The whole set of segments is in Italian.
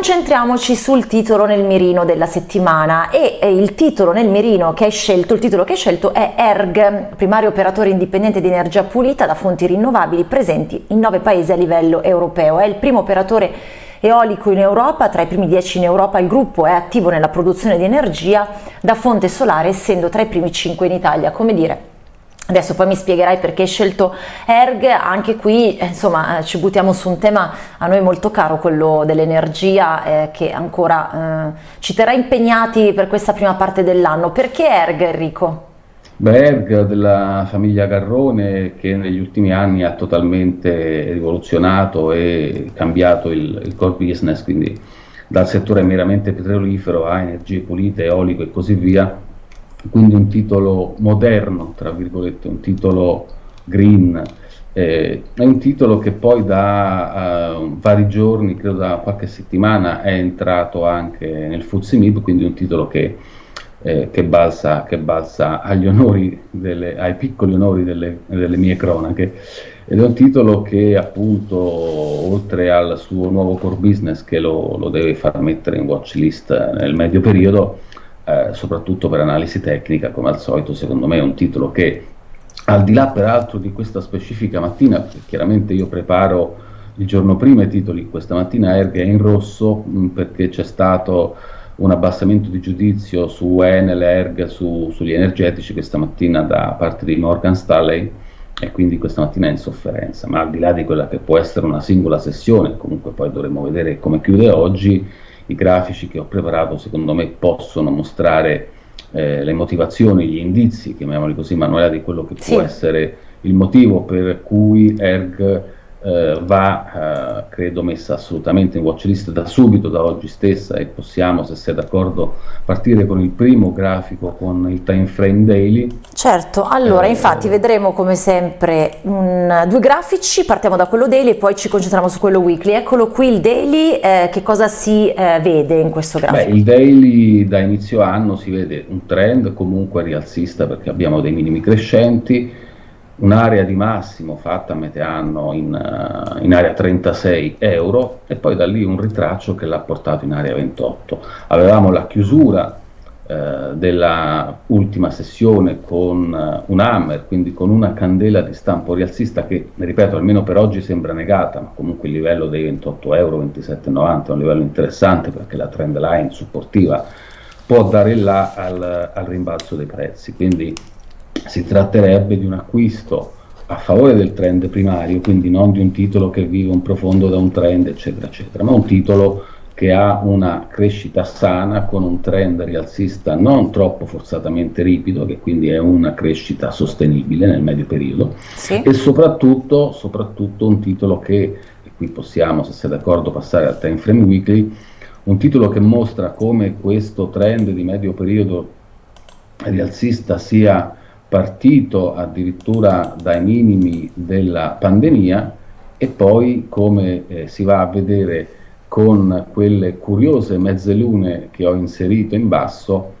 Concentriamoci sul titolo nel mirino della settimana e il titolo nel mirino che hai scelto, il titolo che hai scelto è ERG, primario operatore indipendente di energia pulita da fonti rinnovabili presenti in nove paesi a livello europeo. È il primo operatore eolico in Europa, tra i primi dieci in Europa il gruppo è attivo nella produzione di energia da fonte solare essendo tra i primi cinque in Italia, come dire Adesso poi mi spiegherai perché hai scelto ERG, anche qui eh, insomma eh, ci buttiamo su un tema a noi molto caro, quello dell'energia eh, che ancora eh, ci terrà impegnati per questa prima parte dell'anno. Perché ERG Enrico? Beh, ERG della famiglia Garrone che negli ultimi anni ha totalmente rivoluzionato e cambiato il, il core business, quindi dal settore meramente petrolifero a energie pulite, eolico e così via, quindi un titolo moderno, tra virgolette, un titolo green, eh, è un titolo che poi da uh, vari giorni, credo da qualche settimana, è entrato anche nel Fuzzy Mib, quindi un titolo che, eh, che, balza, che balza onori delle, ai piccoli onori delle, delle mie cronache. Ed è un titolo che appunto, oltre al suo nuovo core business che lo, lo deve far mettere in watch list nel medio periodo, eh, soprattutto per analisi tecnica, come al solito secondo me è un titolo che al di là peraltro di questa specifica mattina, chiaramente io preparo il giorno prima i titoli, questa mattina Erg è in rosso mh, mm, perché c'è stato un abbassamento di giudizio su Enel, Erg, su, sugli energetici questa mattina da parte di Morgan Stanley e quindi questa mattina è in sofferenza, ma al di là di quella che può essere una singola sessione, comunque poi dovremo vedere come chiude oggi, i grafici che ho preparato secondo me possono mostrare eh, le motivazioni, gli indizi, chiamiamoli così, Manuela, di quello che sì. può essere il motivo per cui ERG eh, va, eh, credo, messa assolutamente in watchlist da subito, da oggi stessa e possiamo, se sei d'accordo, partire con il primo grafico, con il time frame daily. Certo, allora eh, infatti vedremo come sempre un, due grafici, partiamo da quello daily e poi ci concentriamo su quello weekly. Eccolo qui il daily, eh, che cosa si eh, vede in questo grafico? Beh, il daily da inizio anno si vede un trend comunque rialzista perché abbiamo dei minimi crescenti, un'area di massimo fatta a metà anno in, uh, in, area 36 euro e poi da lì un ritraccio che l'ha portato in area 28. Avevamo la chiusura uh, della sessione con uh, un hammer, quindi con una candela di stampo rialzista che, ripeto, almeno per oggi sembra negata, ma comunque il livello dei 28 euro, 27,90 è un livello interessante perché la trend line supportiva può dare là al, al rimbalzo dei prezzi. Quindi si tratterebbe di un acquisto a favore del trend primario, quindi non di un titolo che vive un profondo da un trend, eccetera, eccetera, ma un titolo che ha una crescita sana con un trend rialzista non troppo forzatamente ripido, che quindi è una crescita sostenibile nel medio periodo, sì. e soprattutto, soprattutto un titolo che, e qui possiamo, se sei d'accordo, passare al time frame weekly, un titolo che mostra come questo trend di medio periodo rialzista sia partito addirittura dai minimi della pandemia e poi come eh, si va a vedere con quelle curiose mezze lune che ho inserito in basso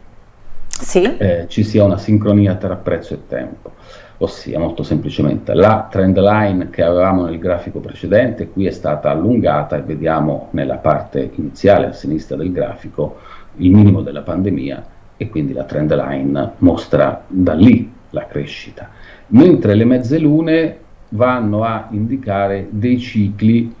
sì. eh, ci sia una sincronia tra prezzo e tempo ossia molto semplicemente la trend line che avevamo nel grafico precedente qui è stata allungata e vediamo nella parte iniziale a sinistra del grafico il minimo della pandemia e quindi la trend line mostra da lì la crescita, mentre le mezze lune vanno a indicare dei cicli,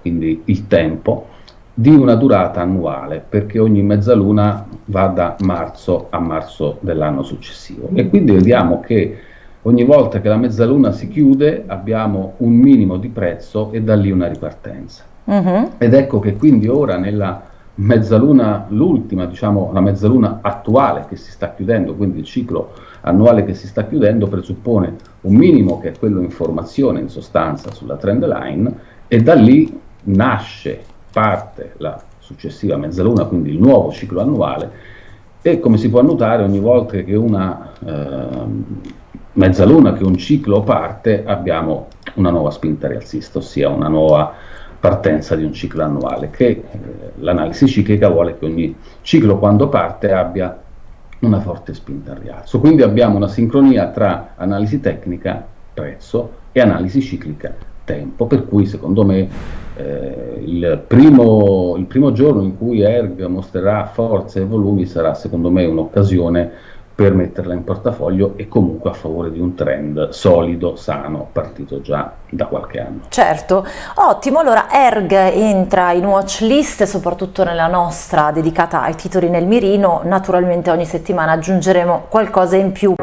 quindi il tempo, di una durata annuale, perché ogni mezzaluna va da marzo a marzo dell'anno successivo. E quindi vediamo che ogni volta che la mezzaluna si chiude abbiamo un minimo di prezzo e da lì una ripartenza. Uh mhm. -huh. Ed ecco che quindi ora nella mezzaluna, l'ultima, diciamo la mezzaluna attuale che si sta chiudendo, quindi il ciclo annuale che si sta chiudendo presuppone un minimo che è quello in formazione in sostanza sulla trend line e da lì nasce, parte la successiva mezzaluna, quindi il nuovo ciclo annuale. E come si può notare ogni volta che una eh, mezzaluna, che un ciclo parte abbiamo una nuova spinta rialzista, ossia una nuova partenza di un ciclo annuale, che eh, l'analisi ciclica vuole che ogni ciclo quando parte abbia una forte spinta al rialzo. Quindi abbiamo una sincronia tra analisi tecnica, prezzo, e analisi ciclica, tempo, per cui secondo me eh, il, primo, il primo giorno in cui Erg mostrerà forze e volumi sarà secondo me un'occasione per metterla in portafoglio e comunque a favore di un trend solido, sano, partito già da qualche anno. Certo, ottimo, allora Erg entra in watch list, soprattutto nella nostra dedicata ai titoli nel mirino, naturalmente ogni settimana aggiungeremo qualcosa in più.